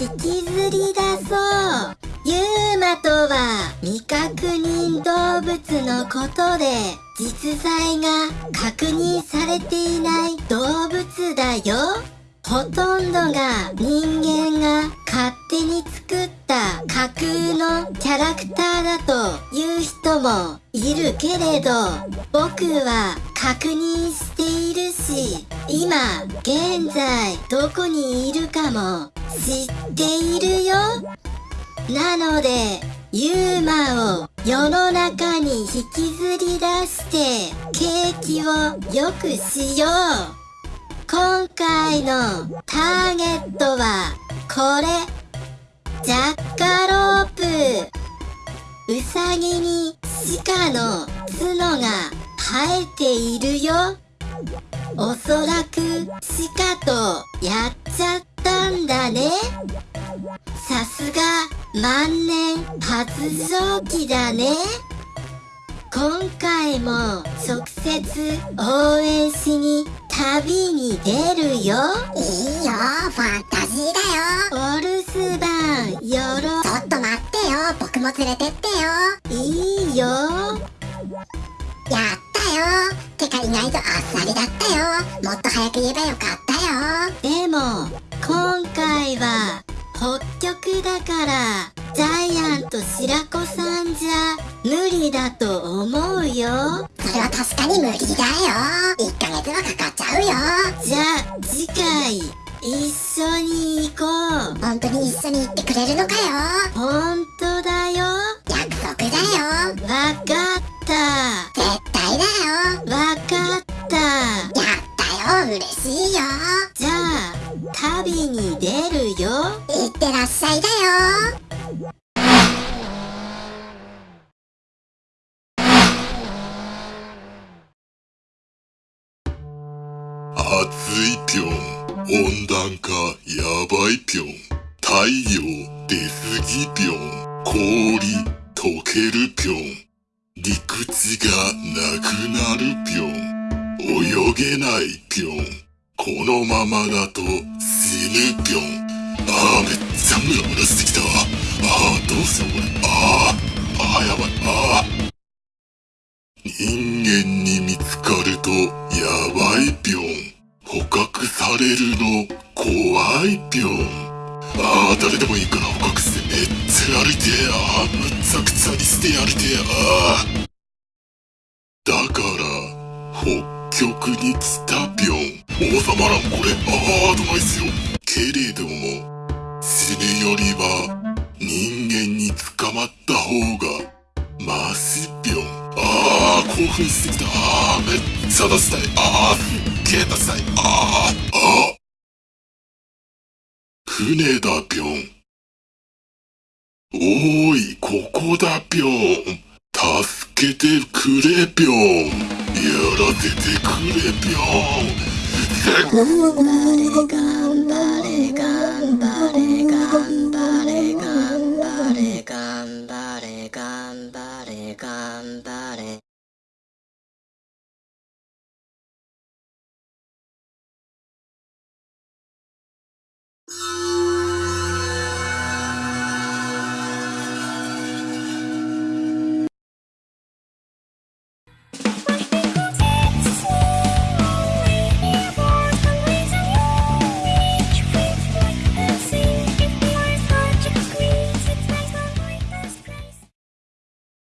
引きずり出そう。ユーマとは未確認動物のことで実在が確認されていない動物だよ。ほとんどが人間が勝手に作った架空のキャラクターだという人もいるけれど僕は確認しているし今現在どこにいるかも知っているよ。なのでユーマを世の中に引きずり出して景気を良くしよう。今回のターゲットはこれ。ジャッカロープ。ウサギに鹿の角が生えているよ。おそらく鹿とやっちゃったんだね。さすが万年発情期だね。今回も直接応援しに旅に出るよ。いいよファンタジーだよ。お留守番よろ。ちょっと待ってよ。僕も連れてってよ。いいよ。やったよ。てか意外とあっさりだったよ。もっと早く言えばよかったよ。でも今回は北極だからジャイアント白子さんじゃ無理だと思うよ。それは確かに無理だよ。1ヶ月はかかっちゃうよ。じゃあ次回一緒に行こう。本当に一緒に行ってくれるのかよ。本当だよ。約束だよ。わかった。絶対だよ。わかった。やったよ。嬉しいよ旅に出るよ。いってらっしゃいだよ。暑いぴょん。温暖化やばいぴょん。太陽出すぎぴょん。氷溶けるぴょん。陸地がなくなるぴょん。泳げないぴょん。このままだと死ぬぴょんあーめっちゃムラムラしてきたあーどうしようこれ。あーあーやばいあー。人間に見つかるとやばいぴょん捕獲されるの怖いぴょんああ誰でもいいから捕獲してめっちゃやりてえ。あーむちゃくちゃにしてやりてえ。あー。だから北極に来たぴょん王様らんこれああどないしよ。けれども死ぬよりは人間に捕まった方がマシぴょん。ああ興奮してきた。あーめっちゃ出したい。ああすっげえ出したい。あーあ船だぴょん。おーいここだぴょん。助けてくれぴょん。やらせてくれぴょん。せっ頑張れ頑張れ